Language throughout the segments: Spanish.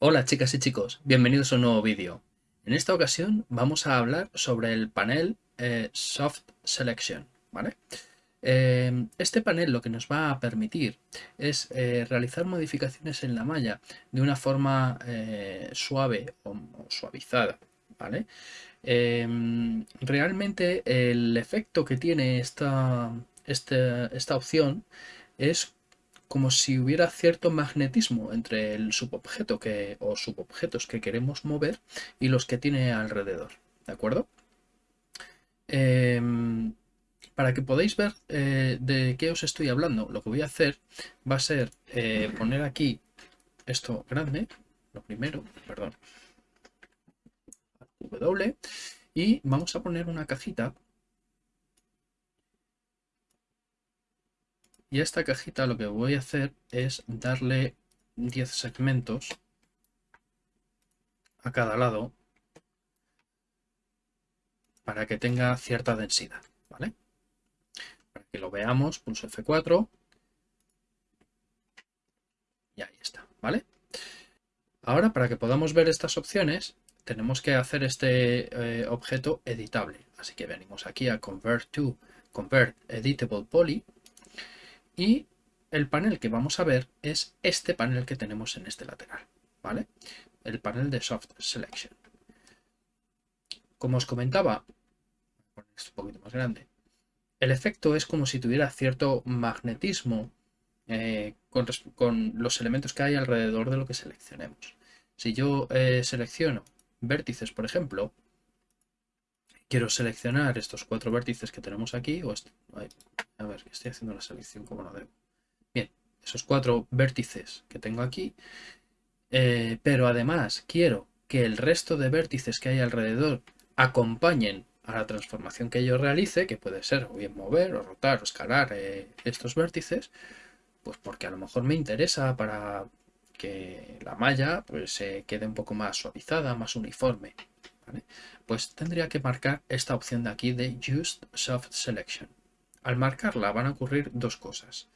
Hola chicas y chicos, bienvenidos a un nuevo vídeo. En esta ocasión vamos a hablar sobre el panel eh, Soft Selection. Eh, este panel lo que nos va a permitir es eh, realizar modificaciones en la malla de una forma suave o, suavizada. Realmente el efecto que tiene esta, esta, esta opción es como si hubiera cierto magnetismo entre el subobjeto que, o subobjetos que queremos mover y los que tiene alrededor. ¿De acuerdo? Em, para que podáis ver eh, de qué os estoy hablando, lo que voy a hacer va a ser eh, poner aquí esto grande, lo primero, perdón, Y vamos a poner una cajita Y a esta cajita lo que voy a hacer es darle 10 segmentos a cada lado para que tenga cierta densidad, ¿vale? Para que lo veamos, pulso F4 y ahí está, ¿vale? Ahora, para que podamos ver estas opciones, tenemos que hacer este eh, objeto editable. Así que venimos aquí a Convert to Convert Editable Poly y el panel que vamos a ver es este panel que tenemos en este lateral, ¿vale? El panel de Soft Selection. Como os comentaba, un poquito más grande, el efecto es como si tuviera cierto magnetismo eh, con, los elementos que hay alrededor de lo que seleccionemos. Si yo eh, selecciono vértices, por ejemplo, quiero seleccionar estos cuatro vértices que tenemos aquí, o a ver, estoy haciendo la selección como no debo. Bien, esos cuatro vértices que tengo aquí, eh, pero además quiero que el resto de vértices que hay alrededor acompañen a la transformación que yo realice, que puede ser o bien mover o rotar o escalar eh, estos vértices, pues porque a lo mejor me interesa para que la malla pues, se quede un poco más suavizada, más uniforme. Pues tendría que marcar esta opción de aquí de Just Soft Selection. Al marcarla van a ocurrir dos cosas.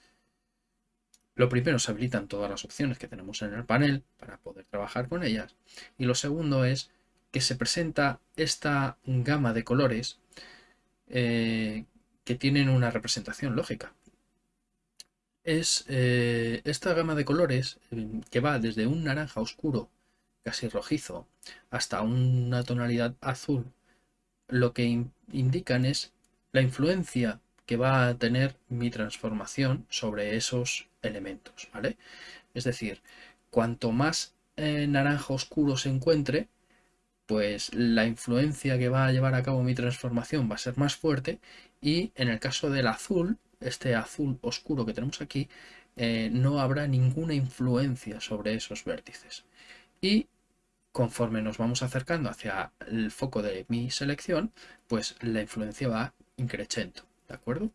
Lo primero, se habilitan todas las opciones que tenemos en el panel para poder trabajar con ellas. Y lo segundo es que se presenta esta gama de colores eh, que tienen una representación lógica. Es eh, esta gama de colores eh, que va desde un naranja oscuro casi rojizo, hasta una tonalidad azul, lo que indican es la influencia que va a tener mi transformación sobre esos elementos, ¿vale? Es decir, cuanto más eh, naranja oscuro se encuentre, pues la influencia que va a llevar a cabo mi transformación va a ser más fuerte y en el caso del azul, este azul oscuro que tenemos aquí, eh, no habrá ninguna influencia sobre esos vértices. Y conforme nos vamos acercando hacia el foco de mi selección, pues la influencia va increciendo, ¿de acuerdo?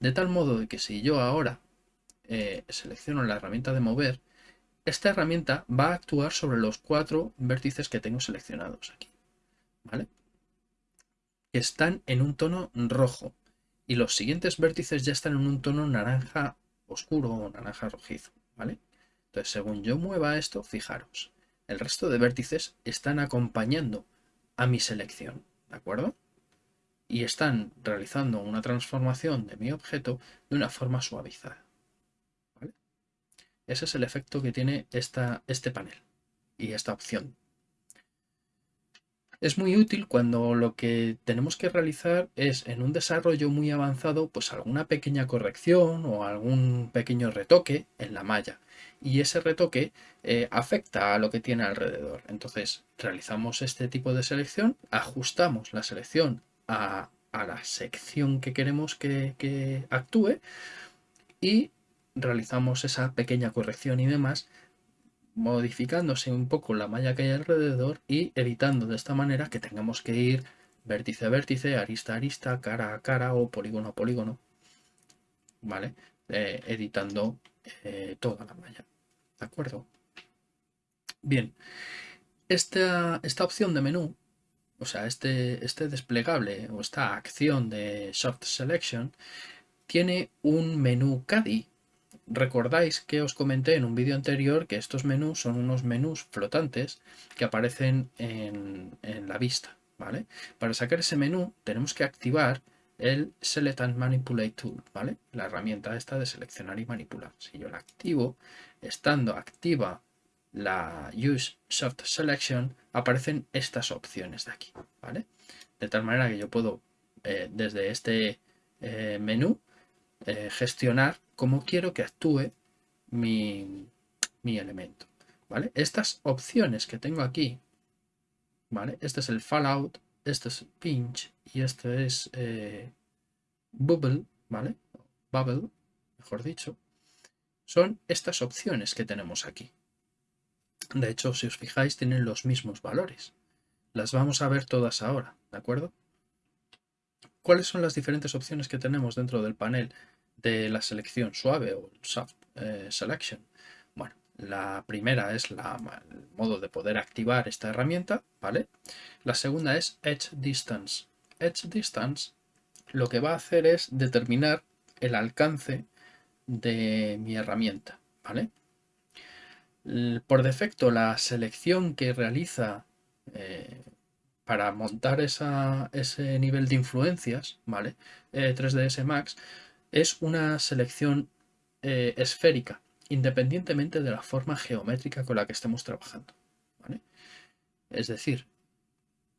De tal modo de que si yo ahora eh, selecciono la herramienta de mover, esta herramienta va a actuar sobre los cuatro vértices que tengo seleccionados aquí, ¿vale? Que están en un tono rojo y los siguientes vértices ya están en un tono naranja oscuro o naranja rojizo, ¿vale? Entonces, según yo mueva esto, fijaros, el resto de vértices están acompañando a mi selección, ¿de acuerdo? Y están realizando una transformación de mi objeto de una forma suavizada. Ese es el efecto que tiene esta, este panel y esta opción. Es muy útil cuando lo que tenemos que realizar es en un desarrollo muy avanzado pues alguna pequeña corrección o algún pequeño retoque en la malla y ese retoque eh, afecta a lo que tiene alrededor. Entonces realizamos este tipo de selección, ajustamos la selección a, la sección que queremos que, que actúe y realizamos esa pequeña corrección y demás modificándose un poco la malla que hay alrededor y editando de esta manera que tengamos que ir vértice a vértice, arista a arista, cara a cara o polígono a polígono, ¿vale? Eh, editando eh, toda la malla. ¿De acuerdo? Bien, esta, esta opción de menú o sea, este, este desplegable o esta acción de Soft Selection tiene un menú CADI. Recordáis que os comenté en un vídeo anterior que estos menús son unos menús flotantes que aparecen en, la vista. ¿vale? Para sacar ese menú tenemos que activar el Select and Manipulate Tool, ¿vale? La herramienta esta de seleccionar y manipular. Si yo la activo, estando activa la Use Soft Selection, aparecen estas opciones de aquí, ¿vale? De tal manera que yo puedo, eh, desde este eh, menú, eh, gestionar cómo quiero que actúe mi, mi, elemento, ¿vale? Estas opciones que tengo aquí, ¿vale? Este es el Fallout, este es Pinch y este es Bubble, ¿vale? Bubble, mejor dicho, son estas opciones que tenemos aquí. De hecho, si os fijáis, tienen los mismos valores. Las vamos a ver todas ahora, ¿de acuerdo? ¿Cuáles son las diferentes opciones que tenemos dentro del panel de la selección suave o soft eh, selection? Bueno, la primera es la, el modo de poder activar esta herramienta, ¿vale? La segunda es Edge Distance. Edge Distance lo que va a hacer es determinar el alcance de mi herramienta, ¿vale? Por defecto, la selección que realiza eh, para montar ese nivel de influencias, ¿vale? 3ds eh, Max, es una selección eh, esférica, independientemente de la forma geométrica con la que estemos trabajando, ¿vale? Es decir,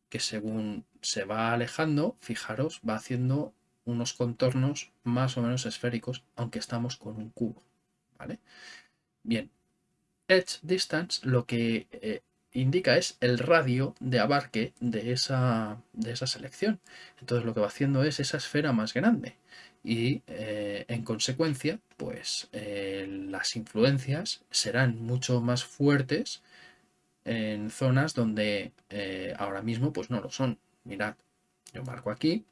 que según se va alejando, fijaros, va haciendo unos contornos más o menos esféricos, aunque estamos con un cubo, ¿vale? Bien, edge distance lo que eh, indica es el radio de abarque de esa, de esa selección. Entonces lo que va haciendo es esa esfera más grande y eh, en consecuencia pues eh, las influencias serán mucho más fuertes en zonas donde ahora mismo pues no lo son. Mirad, yo marco aquí,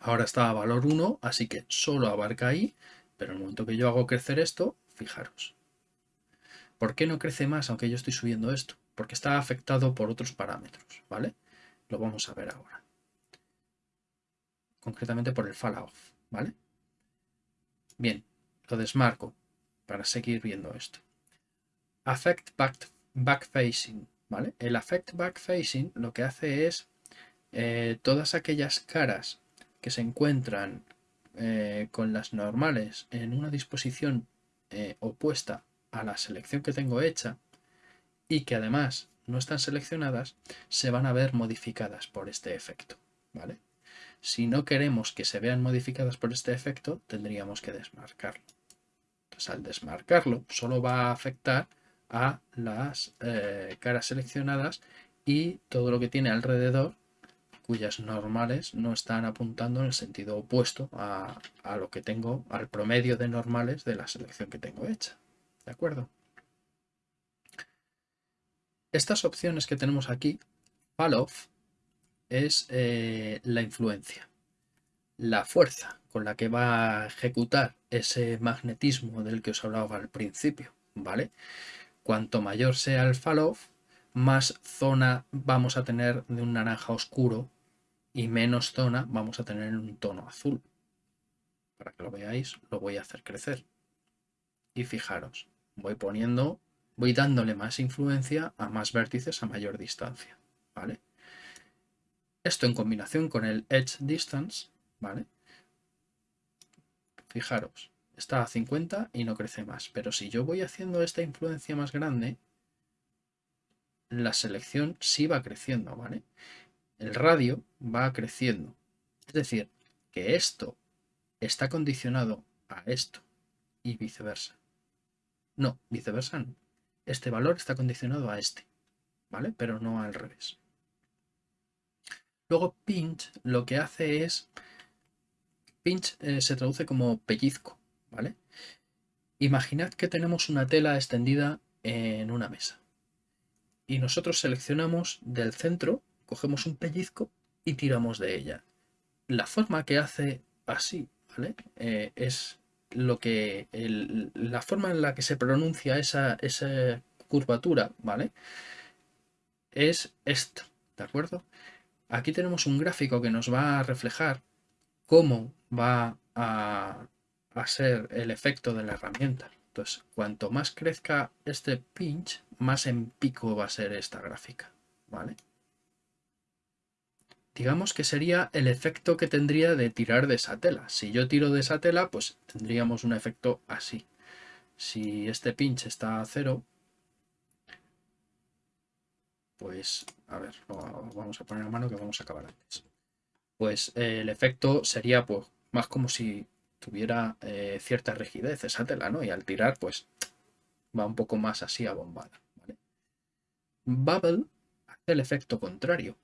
ahora está a valor 1, así que solo abarca ahí, pero en el momento que yo hago crecer esto, fijaros, ¿Por qué no crece más aunque yo estoy subiendo esto? Porque está afectado por otros parámetros, ¿vale? Lo vamos a ver ahora. Concretamente por el fall off, ¿vale? Bien, lo desmarco para seguir viendo esto. Affect back, facing, ¿vale? El affect back facing lo que hace es eh, todas aquellas caras que se encuentran eh, con las normales en una disposición eh, opuesta a la selección que tengo hecha y que además no están seleccionadas, se van a ver modificadas por este efecto. ¿vale? Si no queremos que se vean modificadas por este efecto, tendríamos que desmarcarlo. Entonces, al desmarcarlo, solo va a afectar a las eh, caras seleccionadas y todo lo que tiene alrededor cuyas normales no están apuntando en el sentido opuesto a, a lo que tengo, al promedio de normales de la selección que tengo hecha. ¿De acuerdo? Estas opciones que tenemos aquí, fall off, es eh, la influencia, la fuerza con la que va a ejecutar ese magnetismo del que os hablaba al principio, ¿vale? Cuanto mayor sea el fall off, más zona vamos a tener de un naranja oscuro y menos zona vamos a tener en un tono azul. Para que lo veáis, lo voy a hacer crecer. Y fijaros, voy poniendo, voy dándole más influencia a más vértices a mayor distancia, ¿vale? Esto en combinación con el edge distance, ¿vale? Fijaros, está a 50 y no crece más, pero si yo voy haciendo esta influencia más grande, la selección sí va creciendo, ¿vale? El radio va creciendo. Es decir, que esto está condicionado a esto y viceversa. No, viceversa no. Este valor está condicionado a este, ¿vale? Pero no al revés. Luego pinch lo que hace es... Pinch eh, se traduce como pellizco, ¿vale? Imaginad que tenemos una tela extendida en una mesa. Y nosotros seleccionamos del centro, cogemos un pellizco y tiramos de ella. La forma que hace así, ¿vale? Eh, es lo que la forma en la que se pronuncia esa, esa curvatura, ¿vale? Es esto, ¿de acuerdo? aquí tenemos un gráfico que nos va a reflejar cómo va a, a ser el efecto de la herramienta. Entonces, cuanto más crezca este pinch, más en pico va a ser esta gráfica. ¿Vale? Digamos que sería el efecto que tendría de tirar de esa tela. Si yo tiro de esa tela, pues tendríamos un efecto así. Si este pinch está a cero, pues, a ver, vamos a poner a mano que vamos a acabar antes. Pues eh, el efecto sería pues más como si tuviera eh, cierta rigidez esa tela, ¿no? Y al tirar, pues va un poco más así abombada, ¿vale? Bubble hace el efecto contrario.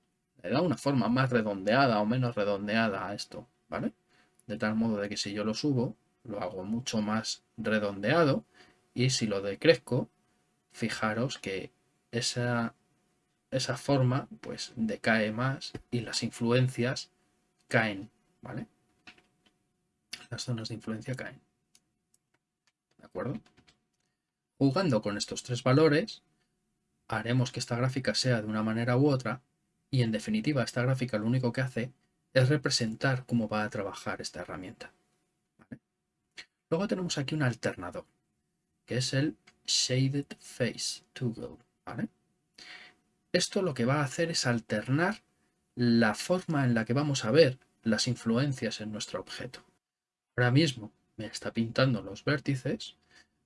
Le da una forma más redondeada o menos redondeada a esto, ¿vale? De tal modo de que si yo lo subo, lo hago mucho más redondeado y si lo decrezco, fijaros que esa, esa forma pues decae más y las influencias caen, ¿vale? Las zonas de influencia caen. ¿De acuerdo? Jugando con estos tres valores, haremos que esta gráfica sea de una manera u otra y en definitiva esta gráfica lo único que hace es representar cómo va a trabajar esta herramienta. Luego tenemos aquí un alternador, que es el Shaded Face Toggle. Esto lo que va a hacer es alternar la forma en la que vamos a ver las influencias en nuestro objeto. Ahora mismo me está pintando los vértices,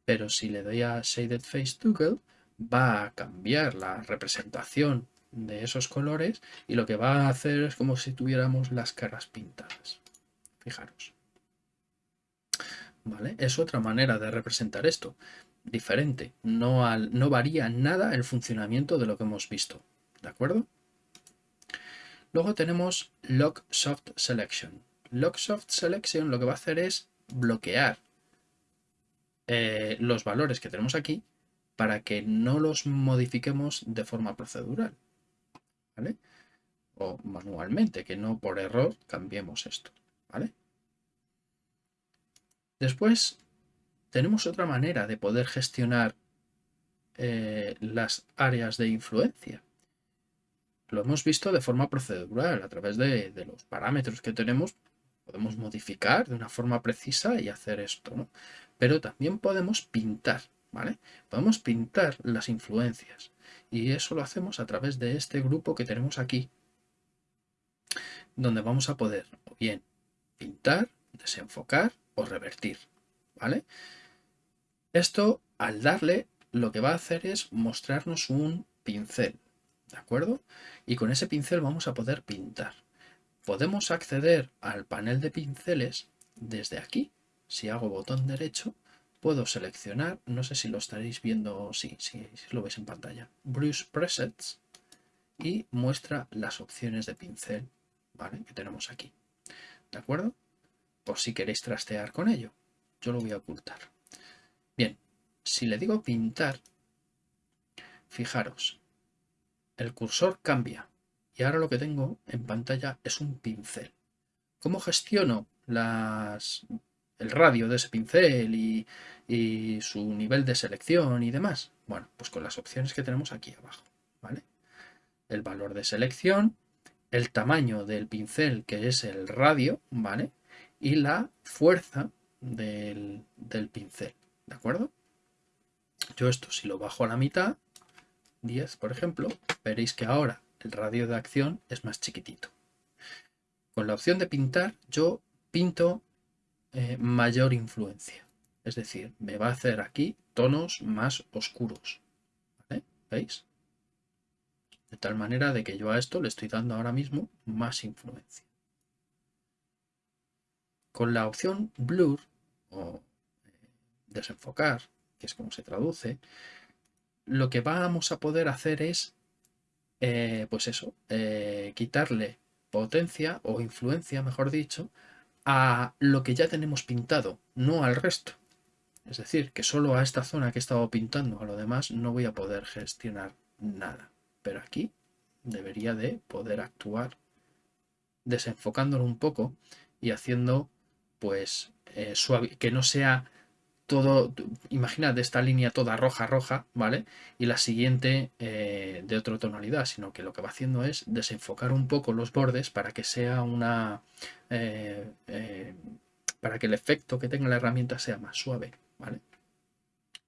pero si le doy a Shaded Face Toggle va a cambiar la representación de esos colores y lo que va a hacer es como si tuviéramos las caras pintadas. Fijaros. ¿Vale? Es otra manera de representar esto. Diferente. No, no varía nada el funcionamiento de lo que hemos visto. ¿De acuerdo? Luego tenemos Lock Soft Selection. Lock Soft Selection lo que va a hacer es bloquear eh, los valores que tenemos aquí para que no los modifiquemos de forma procedural. O manualmente, que no por error cambiemos esto. ¿Vale? Después tenemos otra manera de poder gestionar eh, las áreas de influencia. Lo hemos visto de forma procedural, a través de, de los parámetros que tenemos podemos modificar de una forma precisa y hacer esto, ¿no? Pero también podemos pintar, ¿vale? Podemos pintar las influencias y eso lo hacemos a través de este grupo que tenemos aquí, donde vamos a poder bien pintar, desenfocar o revertir, ¿vale? Esto, al darle, lo que va a hacer es mostrarnos un pincel, ¿de acuerdo? Y con ese pincel vamos a poder pintar. Podemos acceder al panel de pinceles desde aquí. Si hago botón derecho, puedo seleccionar, no sé si lo estaréis viendo, sí, sí, si lo veis en pantalla, Brush Presets y muestra las opciones de pincel ¿vale? que tenemos aquí. ¿De acuerdo? Por si queréis trastear con ello. Yo lo voy a ocultar. Bien, si le digo pintar, fijaros, el cursor cambia y ahora lo que tengo en pantalla es un pincel. ¿Cómo gestiono las, el radio de ese pincel y, su nivel de selección y demás? Bueno, pues con las opciones que tenemos aquí abajo. ¿vale? El valor de selección, el tamaño del pincel que es el radio, ¿vale? Y la fuerza del, del pincel, ¿de acuerdo? Yo esto si lo bajo a la mitad, 10 por ejemplo, veréis que ahora el radio de acción es más chiquitito. Con la opción de pintar, yo pinto eh, mayor influencia. Es decir, me va a hacer aquí tonos más oscuros. ¿Veis? De tal manera de que yo a esto le estoy dando ahora mismo más influencia. Con la opción Blur o eh, desenfocar, que es como se traduce, lo que vamos a poder hacer es eh, pues eso, quitarle potencia o influencia, mejor dicho, a lo que ya tenemos pintado, no al resto. Es decir, que solo a esta zona que he estado pintando, a lo demás no voy a poder gestionar nada. Pero aquí debería de poder actuar desenfocándolo un poco y haciendo pues eh, suave, que no sea todo, imaginad esta línea toda roja, roja, ¿vale? Y la siguiente eh, de otra tonalidad, sino que lo que va haciendo es desenfocar un poco los bordes para que sea una... Eh, eh, para que el efecto que tenga la herramienta sea más suave, ¿vale?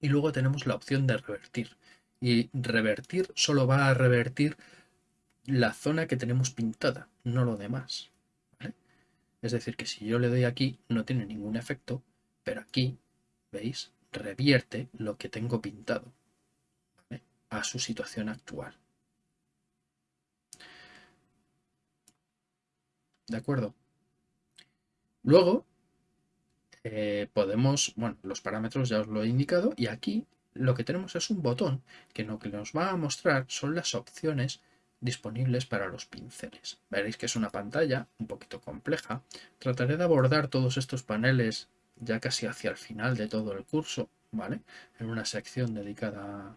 Y luego tenemos la opción de revertir. Y revertir solo va a revertir la zona que tenemos pintada, no lo demás. Es decir, que si yo le doy aquí no tiene ningún efecto, pero aquí ¿veis? Revierte lo que tengo pintado a su situación actual. ¿De acuerdo? Luego eh, podemos, bueno, los parámetros ya os lo he indicado y aquí lo que tenemos es un botón que lo que nos va a mostrar son las opciones disponibles para los pinceles. Veréis que es una pantalla un poquito compleja. Trataré de abordar todos estos paneles ya casi hacia el final de todo el curso, ¿vale? En una sección dedicada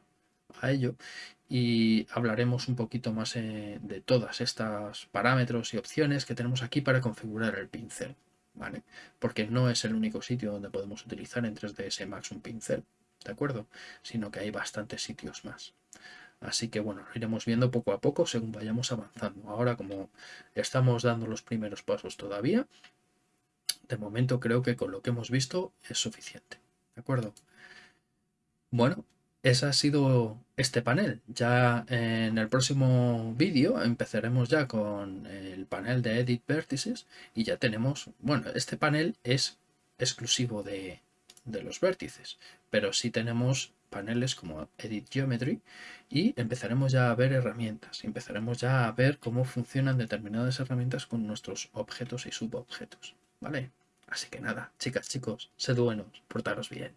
a ello y hablaremos un poquito más eh, de todas estas parámetros y opciones que tenemos aquí para configurar el pincel, ¿vale? Porque no es el único sitio donde podemos utilizar en 3ds Max un pincel, ¿de acuerdo? Sino que hay bastantes sitios más. Así que bueno, lo iremos viendo poco a poco según vayamos avanzando. Ahora como estamos dando los primeros pasos todavía, de momento creo que con lo que hemos visto es suficiente. ¿De acuerdo? Bueno, ese ha sido este panel. Ya en el próximo vídeo empezaremos ya con el panel de Edit Vértices y ya tenemos, bueno, este panel es exclusivo de, de los vértices, pero sí tenemos paneles como Edit Geometry y empezaremos ya a ver herramientas, empezaremos ya a ver cómo funcionan determinadas herramientas con nuestros objetos y subobjetos. ¿Vale? Así que nada, chicas, chicos, sed buenos, portaros bien.